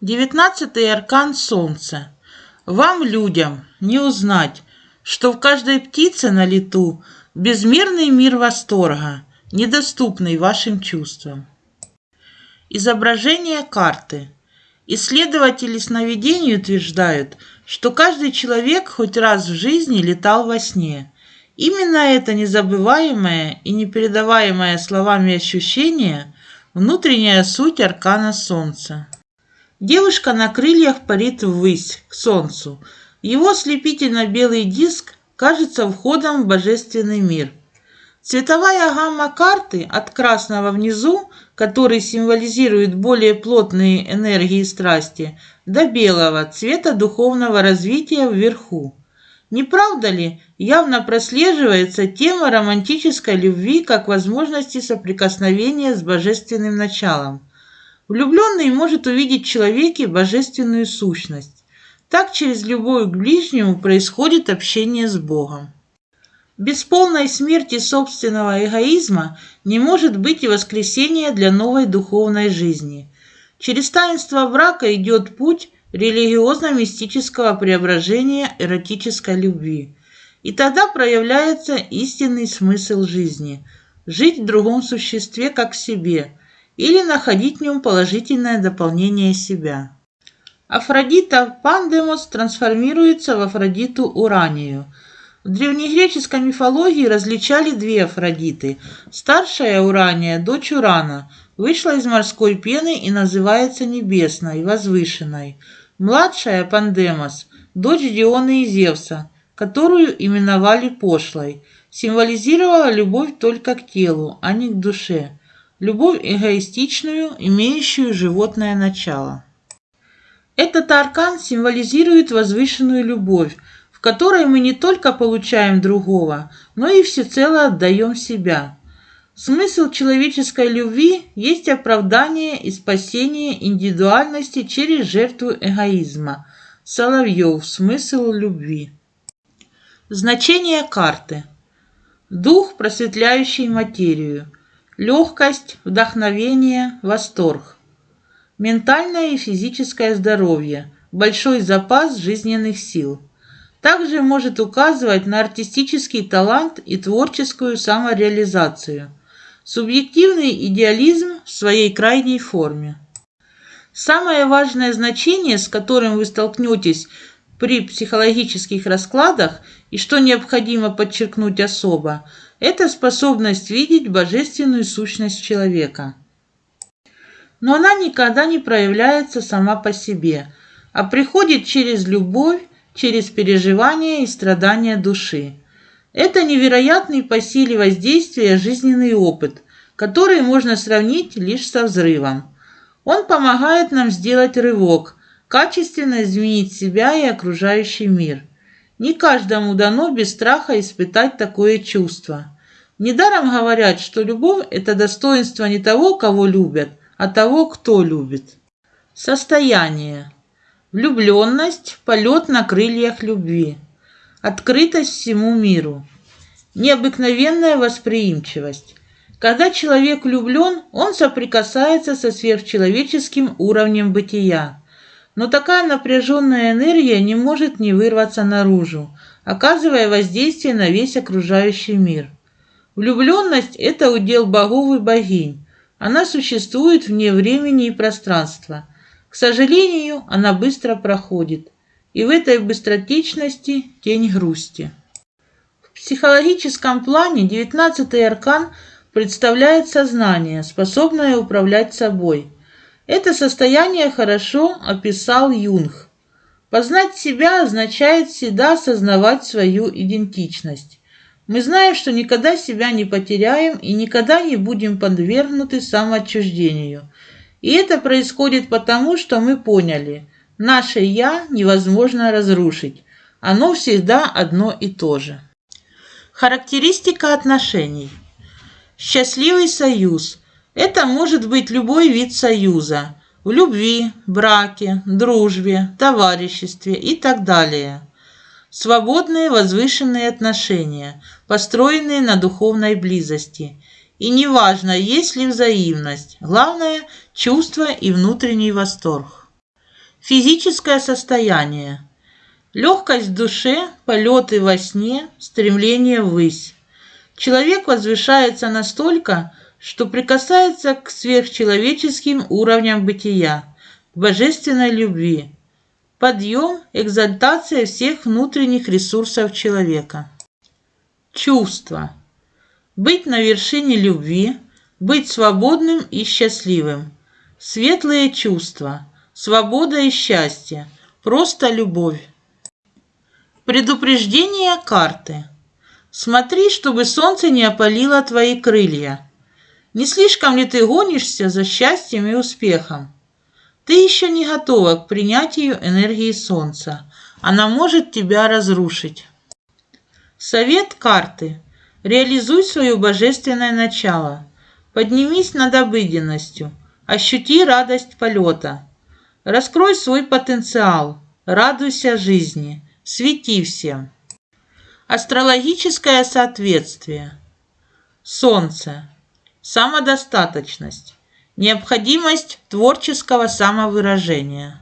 Девятнадцатый аркан Солнца. Вам, людям, не узнать, что в каждой птице на лету безмерный мир восторга, недоступный вашим чувствам. Изображение карты. Исследователи сновидений утверждают, что каждый человек хоть раз в жизни летал во сне. Именно это незабываемое и непередаваемое словами ощущение – внутренняя суть аркана Солнца. Девушка на крыльях парит ввысь, к солнцу. Его слепительно-белый диск кажется входом в божественный мир. Цветовая гамма карты от красного внизу, который символизирует более плотные энергии и страсти, до белого цвета духовного развития вверху. Не правда ли, явно прослеживается тема романтической любви как возможности соприкосновения с божественным началом – Влюбленный может увидеть в человеке божественную сущность. Так через любовь к ближнему происходит общение с Богом. Без полной смерти собственного эгоизма не может быть и воскресения для новой духовной жизни. Через таинство брака идет путь религиозно-мистического преображения эротической любви. И тогда проявляется истинный смысл жизни – жить в другом существе как в себе – или находить в нем положительное дополнение себя. Афродита Пандемос трансформируется в Афродиту Уранию. В древнегреческой мифологии различали две Афродиты. Старшая Урания, дочь Урана, вышла из морской пены и называется небесной, возвышенной. Младшая Пандемос, дочь Диона и Зевса, которую именовали пошлой, символизировала любовь только к телу, а не к душе любовь эгоистичную, имеющую животное начало. Этот аркан символизирует возвышенную любовь, в которой мы не только получаем другого, но и всецело отдаем себя. Смысл человеческой любви есть оправдание и спасение индивидуальности через жертву эгоизма. Соловьев. Смысл любви. Значение карты. Дух, просветляющий материю – Легкость, вдохновение, восторг. Ментальное и физическое здоровье, большой запас жизненных сил. Также может указывать на артистический талант и творческую самореализацию. Субъективный идеализм в своей крайней форме. Самое важное значение, с которым вы столкнетесь при психологических раскладах и что необходимо подчеркнуть особо, это способность видеть божественную сущность человека. Но она никогда не проявляется сама по себе, а приходит через любовь, через переживания и страдания души. Это невероятный по силе воздействия жизненный опыт, который можно сравнить лишь со взрывом. Он помогает нам сделать рывок – качественно изменить себя и окружающий мир. Не каждому дано без страха испытать такое чувство. Недаром говорят, что любовь – это достоинство не того, кого любят, а того, кто любит. Состояние. Влюбленность, полет на крыльях любви. Открытость всему миру. Необыкновенная восприимчивость. Когда человек влюблен, он соприкасается со сверхчеловеческим уровнем бытия. Но такая напряженная энергия не может не вырваться наружу, оказывая воздействие на весь окружающий мир. Влюбленность – это удел богов и богинь. Она существует вне времени и пространства. К сожалению, она быстро проходит. И в этой быстротечности тень грусти. В психологическом плане девятнадцатый аркан представляет сознание, способное управлять собой – это состояние хорошо описал Юнг. Познать себя означает всегда осознавать свою идентичность. Мы знаем, что никогда себя не потеряем и никогда не будем подвергнуты самоотчуждению. И это происходит потому, что мы поняли, наше «я» невозможно разрушить. Оно всегда одно и то же. Характеристика отношений. Счастливый союз – это может быть любой вид союза в любви, браке, дружбе, товариществе и так далее. Свободные возвышенные отношения, построенные на духовной близости. И неважно, есть ли взаимность, главное – чувство и внутренний восторг. Физическое состояние. Легкость в душе, полеты во сне, стремление ввысь. Человек возвышается настолько, что прикасается к сверхчеловеческим уровням бытия, к божественной любви. Подъем, экзальтация всех внутренних ресурсов человека. Чувство. Быть на вершине любви, быть свободным и счастливым. Светлые чувства, свобода и счастье, просто любовь. Предупреждение карты. Смотри, чтобы солнце не опалило твои крылья. Не слишком ли ты гонишься за счастьем и успехом? Ты еще не готова к принятию энергии солнца. Она может тебя разрушить. Совет карты. Реализуй свое божественное начало. Поднимись над обыденностью. Ощути радость полета. Раскрой свой потенциал. Радуйся жизни. Свети всем. Астрологическое соответствие. Солнце. Самодостаточность. Необходимость творческого самовыражения.